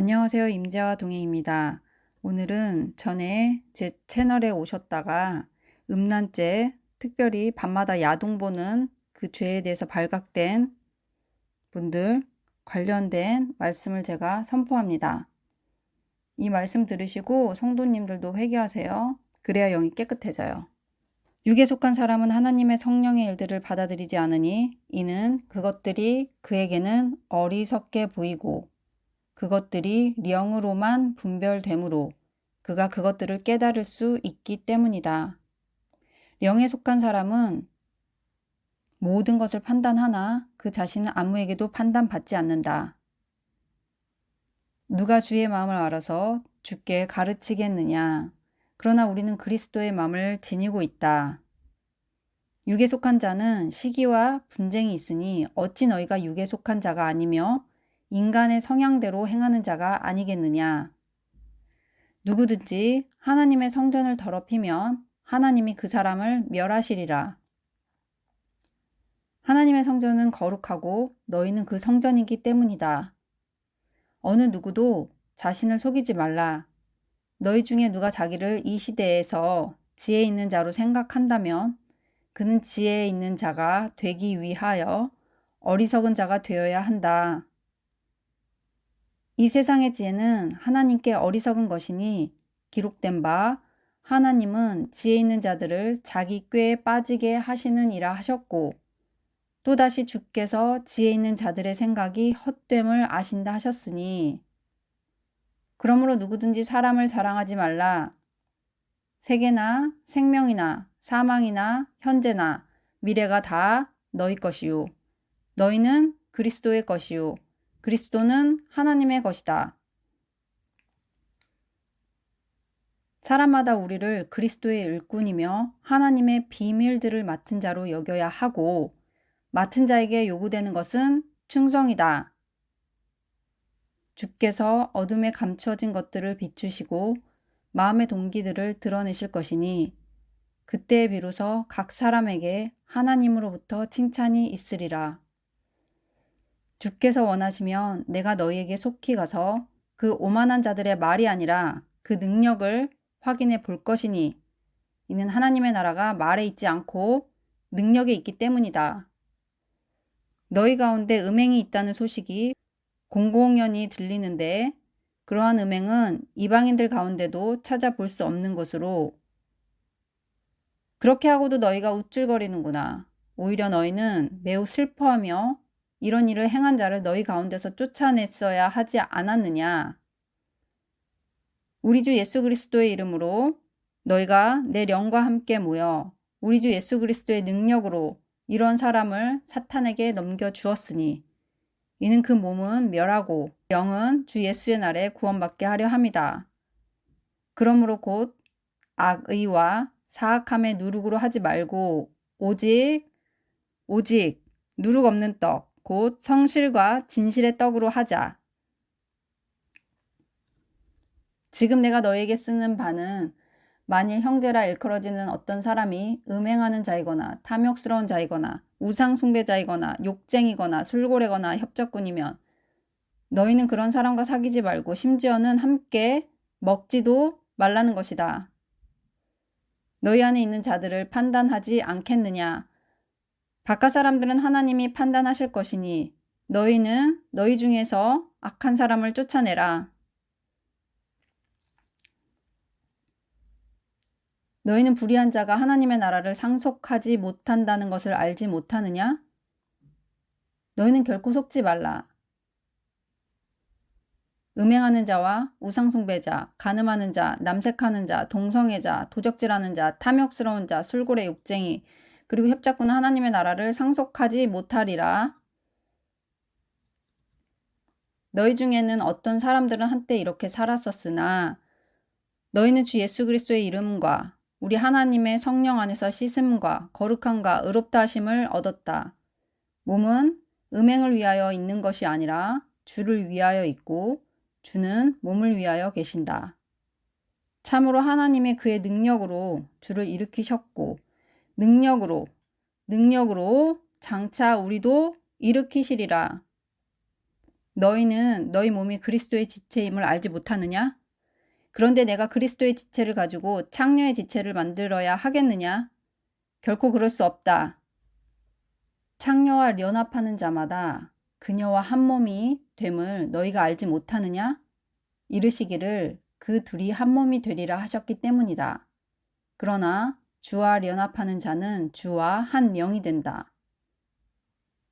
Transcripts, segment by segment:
안녕하세요. 임재와 동해입니다. 오늘은 전에 제 채널에 오셨다가 음란죄, 특별히 밤마다 야동 보는 그 죄에 대해서 발각된 분들 관련된 말씀을 제가 선포합니다. 이 말씀 들으시고 성도님들도 회개하세요. 그래야 영이 깨끗해져요. 육에 속한 사람은 하나님의 성령의 일들을 받아들이지 않으니 이는 그것들이 그에게는 어리석게 보이고 그것들이 령으로만 분별되므로 그가 그것들을 깨달을 수 있기 때문이다. 령에 속한 사람은 모든 것을 판단하나 그 자신은 아무에게도 판단받지 않는다. 누가 주의 마음을 알아서 주께 가르치겠느냐. 그러나 우리는 그리스도의 마음을 지니고 있다. 육에 속한 자는 시기와 분쟁이 있으니 어찌 너희가 육에 속한 자가 아니며 인간의 성향대로 행하는 자가 아니겠느냐. 누구든지 하나님의 성전을 더럽히면 하나님이 그 사람을 멸하시리라. 하나님의 성전은 거룩하고 너희는 그 성전이기 때문이다. 어느 누구도 자신을 속이지 말라. 너희 중에 누가 자기를 이 시대에서 지혜 있는 자로 생각한다면 그는 지혜 있는 자가 되기 위하여 어리석은 자가 되어야 한다. 이 세상의 지혜는 하나님께 어리석은 것이니 기록된 바 하나님은 지혜 있는 자들을 자기 꾀에 빠지게 하시는 이라 하셨고 또다시 주께서 지혜 있는 자들의 생각이 헛됨을 아신다 하셨으니 그러므로 누구든지 사람을 자랑하지 말라. 세계나 생명이나 사망이나 현재나 미래가 다 너희 것이요. 너희는 그리스도의 것이요. 그리스도는 하나님의 것이다. 사람마다 우리를 그리스도의 일꾼이며 하나님의 비밀들을 맡은 자로 여겨야 하고 맡은 자에게 요구되는 것은 충성이다. 주께서 어둠에 감추어진 것들을 비추시고 마음의 동기들을 드러내실 것이니 그때 비로소 각 사람에게 하나님으로부터 칭찬이 있으리라. 주께서 원하시면 내가 너희에게 속히 가서 그 오만한 자들의 말이 아니라 그 능력을 확인해 볼 것이니 이는 하나님의 나라가 말에 있지 않고 능력에 있기 때문이다. 너희 가운데 음행이 있다는 소식이 공공연히 들리는데 그러한 음행은 이방인들 가운데도 찾아볼 수 없는 것으로 그렇게 하고도 너희가 우쭐거리는구나. 오히려 너희는 매우 슬퍼하며 이런 일을 행한 자를 너희 가운데서 쫓아냈어야 하지 않았느냐. 우리 주 예수 그리스도의 이름으로 너희가 내 영과 함께 모여 우리 주 예수 그리스도의 능력으로 이런 사람을 사탄에게 넘겨주었으니 이는 그 몸은 멸하고 영은 주 예수의 날에 구원받게 하려 함이다. 그러므로 곧 악의와 사악함의 누룩으로 하지 말고 오직 오직 누룩 없는 떡 곧 성실과 진실의 떡으로 하자. 지금 내가 너에게 쓰는 바는 만일 형제라 일컬어지는 어떤 사람이 음행하는 자이거나 탐욕스러운 자이거나 우상 숭배자이거나 욕쟁이거나 술고래거나 협적꾼이면 너희는 그런 사람과 사귀지 말고 심지어는 함께 먹지도 말라는 것이다. 너희 안에 있는 자들을 판단하지 않겠느냐. 바깥 사람들은 하나님이 판단하실 것이니 너희는 너희 중에서 악한 사람을 쫓아내라. 너희는 불의한 자가 하나님의 나라를 상속하지 못한다는 것을 알지 못하느냐? 너희는 결코 속지 말라. 음행하는 자와 우상숭배자, 가늠하는 자, 남색하는 자, 동성애자, 도적질하는 자, 탐욕스러운 자, 술고래 욕쟁이, 그리고 협작꾼은 하나님의 나라를 상속하지 못하리라. 너희 중에는 어떤 사람들은 한때 이렇게 살았었으나 너희는 주 예수 그리스도의 이름과 우리 하나님의 성령 안에서 씻음과 거룩함과 의롭다 하심을 얻었다. 몸은 음행을 위하여 있는 것이 아니라 주를 위하여 있고 주는 몸을 위하여 계신다. 참으로 하나님의 그의 능력으로 주를 일으키셨고 능력으로 능력으로 장차 우리도 일으키시리라. 너희는 너희 몸이 그리스도의 지체임을 알지 못하느냐? 그런데 내가 그리스도의 지체를 가지고 창녀의 지체를 만들어야 하겠느냐? 결코 그럴 수 없다. 창녀와 연합하는 자마다 그녀와 한 몸이 됨을 너희가 알지 못하느냐? 이르시기를 그 둘이 한 몸이 되리라 하셨기 때문이다. 그러나 주와 연합하는 자는 주와 한 영이 된다.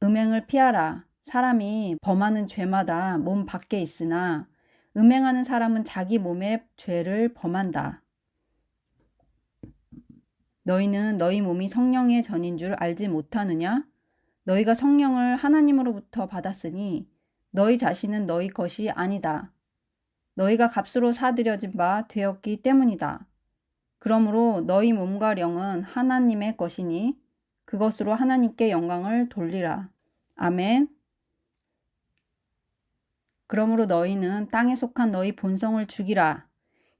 음행을 피하라. 사람이 범하는 죄마다 몸 밖에 있으나 음행하는 사람은 자기 몸의 죄를 범한다. 너희는 너희 몸이 성령의 전인 줄 알지 못하느냐? 너희가 성령을 하나님으로부터 받았으니 너희 자신은 너희 것이 아니다. 너희가 값으로 사들여진 바 되었기 때문이다. 그러므로 너희 몸과 영은 하나님의 것이니 그것으로 하나님께 영광을 돌리라. 아멘. 그러므로 너희는 땅에 속한 너희 본성을 죽이라.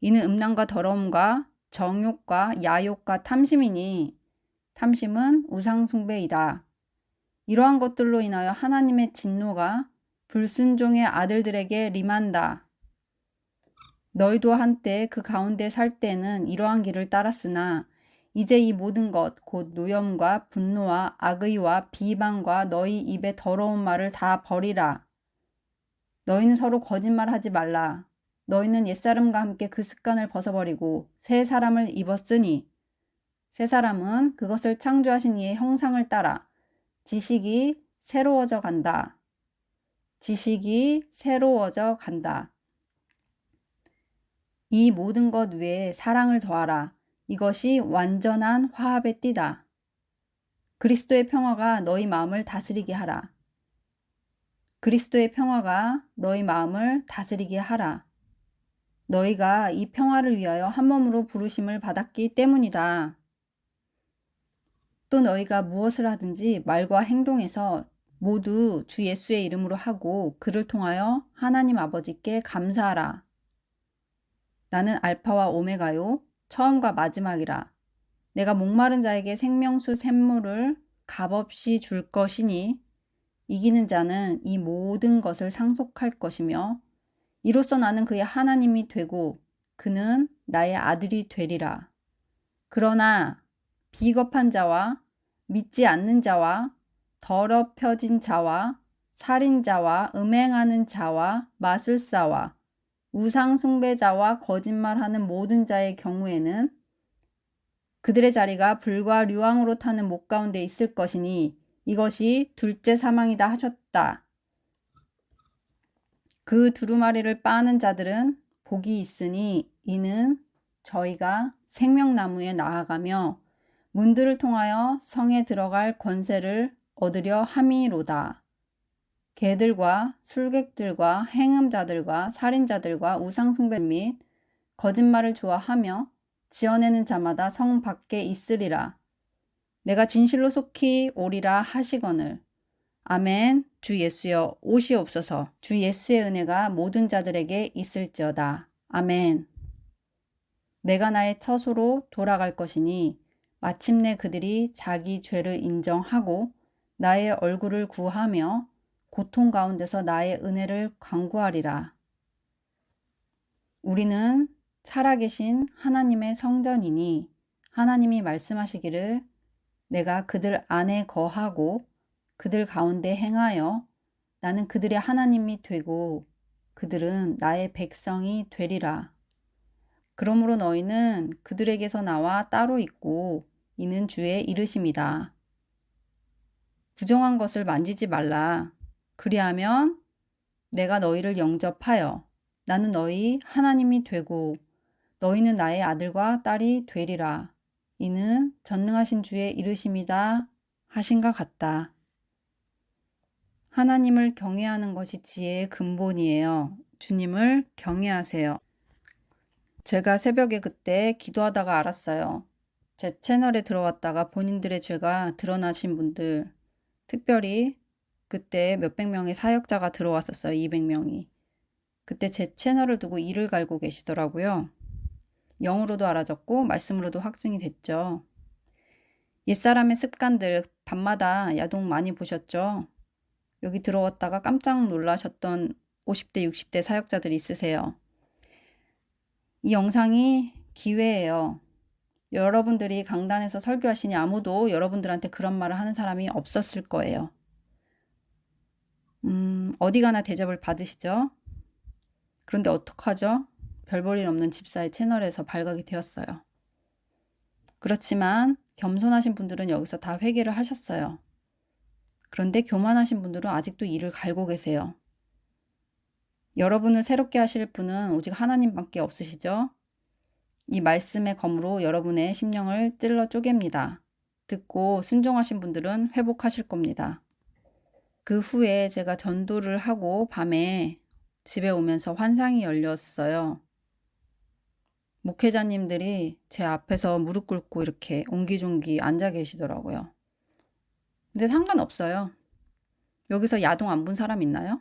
이는 음란과 더러움과 정욕과 야욕과 탐심이니 탐심은 우상숭배이다. 이러한 것들로 인하여 하나님의 진노가 불순종의 아들들에게 림한다. 너희도 한때 그 가운데 살 때는 이러한 길을 따랐으나 이제 이 모든 것 곧 노염과 분노와 악의와 비방과 너희 입에 더러운 말을 다 버리라. 너희는 서로 거짓말하지 말라. 너희는 옛사람과 함께 그 습관을 벗어버리고 새 사람을 입었으니 새 사람은 그것을 창조하신 이의 형상을 따라 지식이 새로워져 간다. 지식이 새로워져 간다. 이 모든 것 외에 사랑을 더하라. 이것이 완전한 화합의 띠다. 그리스도의 평화가 너희 마음을 다스리게 하라. 그리스도의 평화가 너희 마음을 다스리게 하라. 너희가 이 평화를 위하여 한 몸으로 부르심을 받았기 때문이다. 또 너희가 무엇을 하든지 말과 행동에서 모두 주 예수의 이름으로 하고 그를 통하여 하나님 아버지께 감사하라. 나는 알파와 오메가요 처음과 마지막이라. 내가 목마른 자에게 생명수 샘물을 값없이 줄 것이니 이기는 자는 이 모든 것을 상속할 것이며 이로써 나는 그의 하나님이 되고 그는 나의 아들이 되리라. 그러나 비겁한 자와 믿지 않는 자와 더럽혀진 자와 살인자와 음행하는 자와 마술사와 우상 숭배자와 거짓말하는 모든 자의 경우에는 그들의 자리가 불과 류왕으로 타는 목 가운데 있을 것이니 이것이 둘째 사망이다 하셨다. 그 두루마리를 빠는 자들은 복이 있으니 이는 저희가 생명나무에 나아가며 문들을 통하여 성에 들어갈 권세를 얻으려 함이로다. 개들과 술객들과 행음자들과 살인자들과 우상숭배 및 거짓말을 좋아하며 지어내는 자마다 성 밖에 있으리라. 내가 진실로 속히 오리라 하시거늘. 아멘. 주 예수여 오시옵소서. 주 예수의 은혜가 모든 자들에게 있을지어다. 아멘. 내가 나의 처소로 돌아갈 것이니 마침내 그들이 자기 죄를 인정하고 나의 얼굴을 구하며 고통 가운데서 나의 은혜를 강구하리라. 우리는 살아계신 하나님의 성전이니 하나님이 말씀하시기를 내가 그들 안에 거하고 그들 가운데 행하여 나는 그들의 하나님이 되고 그들은 나의 백성이 되리라. 그러므로 너희는 그들에게서 나와 따로 있고 이는 주의 이르심이다. 부정한 것을 만지지 말라. 그리하면 내가 너희를 영접하여 나는 너희 하나님이 되고 너희는 나의 아들과 딸이 되리라. 이는 전능하신 주의 이르심이다 하신 것 같다. 하나님을 경외하는 것이 지혜의 근본이에요. 주님을 경외하세요. 제가 새벽에 그때 기도하다가 알았어요. 제 채널에 들어왔다가 본인들의 죄가 드러나신 분들, 특별히 그때 몇백 명의 사역자가 들어왔었어요. 200명이. 그때 제 채널을 두고 이를 갈고 계시더라고요. 영으로도 알아졌고 말씀으로도 확증이 됐죠. 옛사람의 습관들 밤마다 야동 많이 보셨죠? 여기 들어왔다가 깜짝 놀라셨던 50대, 60대 사역자들이 있으세요. 이 영상이 기회예요. 여러분들이 강단에서 설교하시니 아무도 여러분들한테 그런 말을 하는 사람이 없었을 거예요. 음, 어디 가나 대접을 받으시죠? 그런데 어떡하죠? 별볼일 없는 집사의 채널에서 발각이 되었어요. 그렇지만 겸손하신 분들은 여기서 다 회개를 하셨어요. 그런데 교만하신 분들은 아직도 이를 갈고 계세요. 여러분을 새롭게 하실 분은 오직 하나님밖에 없으시죠? 이 말씀의 검으로 여러분의 심령을 찔러 쪼갭니다. 듣고 순종하신 분들은 회복하실 겁니다. 그 후에 제가 전도를 하고 밤에 집에 오면서 환상이 열렸어요. 목회자님들이 제 앞에서 무릎 꿇고 이렇게 옹기종기 앉아 계시더라고요. 근데 상관없어요. 여기서 야동 안 본 사람 있나요?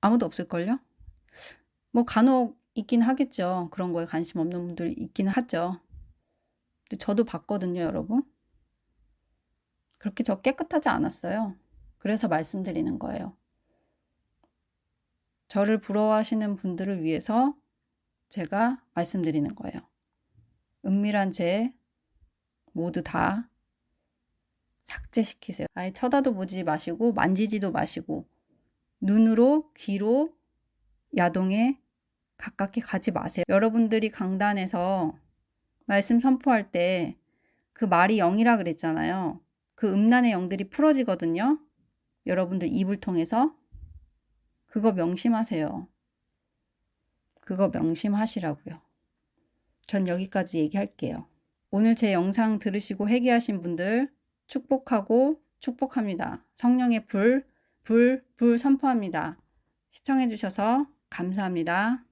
아무도 없을걸요? 뭐 간혹 있긴 하겠죠. 그런 거에 관심 없는 분들 있긴 하죠. 근데 저도 봤거든요, 여러분. 그렇게 저 깨끗하지 않았어요. 그래서 말씀드리는 거예요. 저를 부러워하시는 분들을 위해서 제가 말씀드리는 거예요. 은밀한 죄 모두 다 삭제시키세요. 아예 쳐다도 보지 마시고 만지지도 마시고 눈으로 귀로 야동에 가깝게 가지 마세요. 여러분들이 강단에서 말씀 선포할 때 그 말이 영이라 그랬잖아요. 그 음란의 영들이 풀어지거든요. 여러분들 입을 통해서 그거 명심하세요. 그거 명심하시라고요. 전 여기까지 얘기할게요. 오늘 제 영상 들으시고 회개하신 분들 축복하고 축복합니다. 성령의 불, 불, 불 선포합니다. 시청해 주셔서 감사합니다.